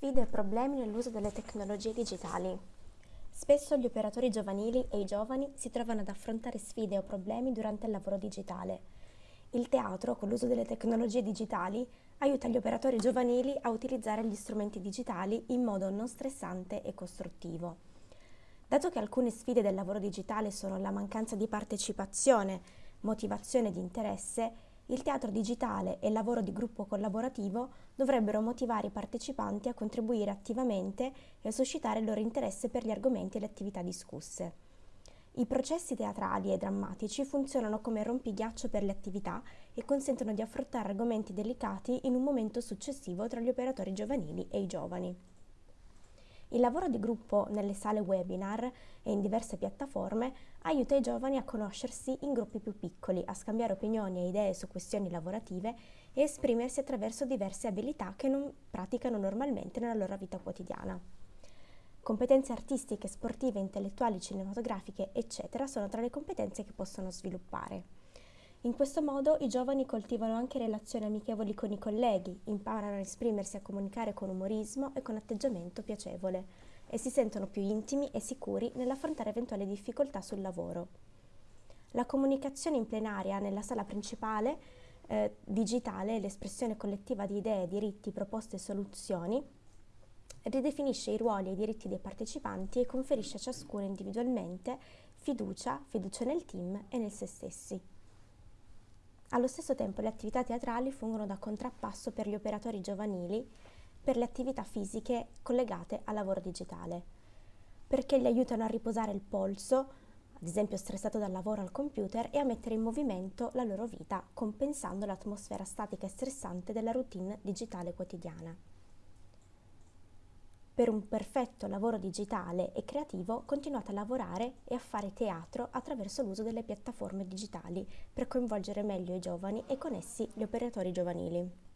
Sfide e problemi nell'uso delle tecnologie digitali. Spesso gli operatori giovanili e i giovani si trovano ad affrontare sfide o problemi durante il lavoro digitale. Il teatro, con l'uso delle tecnologie digitali, aiuta gli operatori giovanili a utilizzare gli strumenti digitali in modo non stressante e costruttivo. Dato che alcune sfide del lavoro digitale sono la mancanza di partecipazione, motivazione di interesse, il teatro digitale e il lavoro di gruppo collaborativo dovrebbero motivare i partecipanti a contribuire attivamente e a suscitare il loro interesse per gli argomenti e le attività discusse. I processi teatrali e drammatici funzionano come rompighiaccio per le attività e consentono di affrontare argomenti delicati in un momento successivo tra gli operatori giovanili e i giovani. Il lavoro di gruppo nelle sale webinar e in diverse piattaforme aiuta i giovani a conoscersi in gruppi più piccoli, a scambiare opinioni e idee su questioni lavorative e esprimersi attraverso diverse abilità che non praticano normalmente nella loro vita quotidiana. Competenze artistiche, sportive, intellettuali, cinematografiche, eccetera, sono tra le competenze che possono sviluppare. In questo modo i giovani coltivano anche relazioni amichevoli con i colleghi, imparano a esprimersi e a comunicare con umorismo e con atteggiamento piacevole e si sentono più intimi e sicuri nell'affrontare eventuali difficoltà sul lavoro. La comunicazione in plenaria nella sala principale eh, digitale l'espressione collettiva di idee, diritti, proposte e soluzioni ridefinisce i ruoli e i diritti dei partecipanti e conferisce a ciascuno individualmente fiducia, fiducia nel team e nel se stessi. Allo stesso tempo le attività teatrali fungono da contrappasso per gli operatori giovanili per le attività fisiche collegate al lavoro digitale, perché gli aiutano a riposare il polso, ad esempio stressato dal lavoro al computer, e a mettere in movimento la loro vita, compensando l'atmosfera statica e stressante della routine digitale quotidiana. Per un perfetto lavoro digitale e creativo continuate a lavorare e a fare teatro attraverso l'uso delle piattaforme digitali per coinvolgere meglio i giovani e con essi gli operatori giovanili.